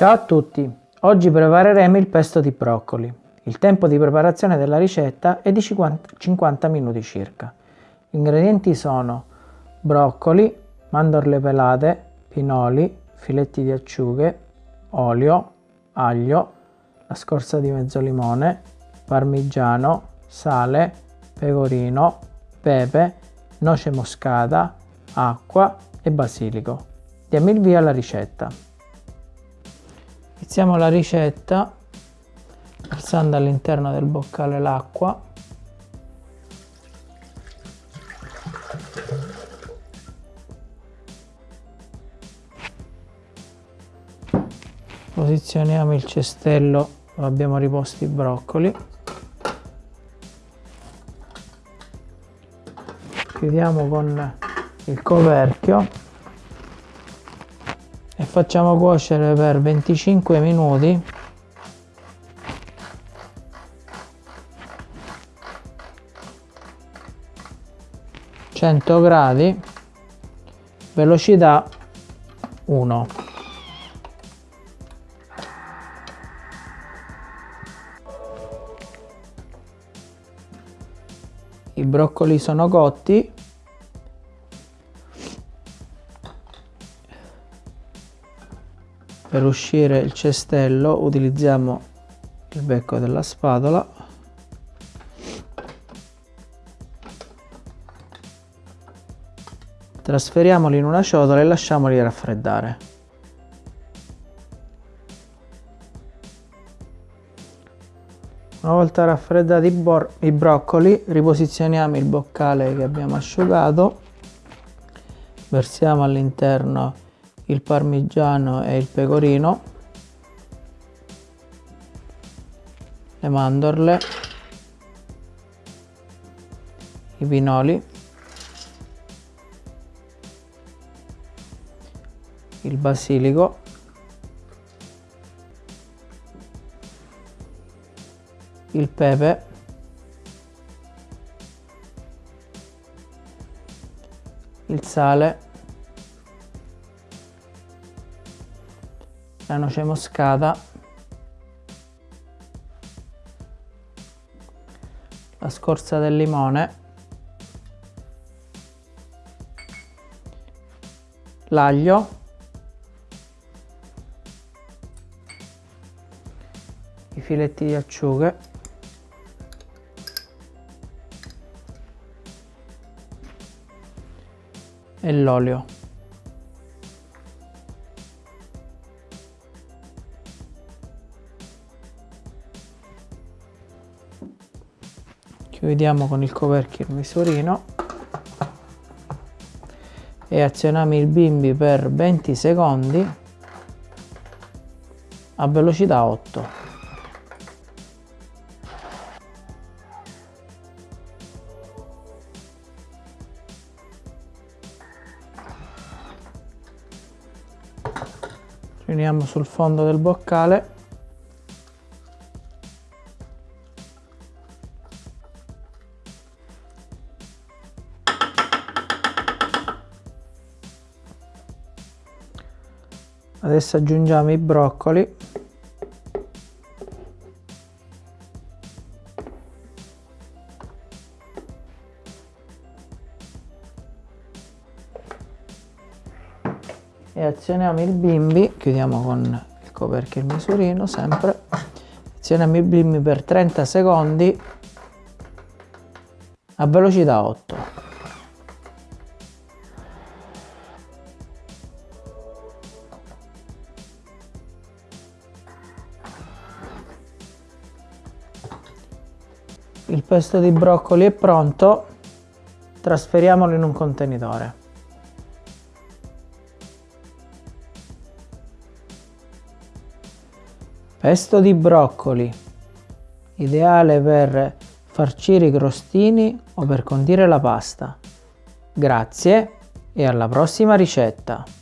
Ciao a tutti! Oggi prepareremo il pesto di broccoli. Il tempo di preparazione della ricetta è di 50 minuti circa. Gli ingredienti sono broccoli, mandorle pelate, pinoli, filetti di acciughe, olio, aglio, la scorza di mezzo limone, parmigiano, sale, pecorino, pepe, noce moscata, acqua e basilico. Diamo il via alla ricetta. Iniziamo la ricetta versando all'interno del boccale l'acqua. Posizioniamo il cestello dove abbiamo riposto i broccoli. Chiudiamo con il coperchio e facciamo cuocere per 25 minuti. Gradi. Velocità 1 i broccoli sono cotti per uscire il cestello utilizziamo il becco della spatola. Trasferiamoli in una ciotola e lasciamoli raffreddare. Una volta raffreddati i, i broccoli riposizioniamo il boccale che abbiamo asciugato, versiamo all'interno il parmigiano e il pecorino, le mandorle, i pinoli, il basilico. Il pepe. Il sale la noce moscata. La scorza del limone. L'aglio. I filetti di acciughe. E l'olio. Chiudiamo con il coperchio il misurino e azioniamo il bimbi per 20 secondi a velocità 8. riuniamo sul fondo del boccale adesso aggiungiamo i broccoli. E azioniamo il bimbi chiudiamo con il coperchio e il misurino sempre. Azioniamo il bimbi per 30 secondi a velocità 8 il pesto di broccoli è pronto trasferiamolo in un contenitore Pesto di broccoli, ideale per farcire i crostini o per condire la pasta. Grazie e alla prossima ricetta!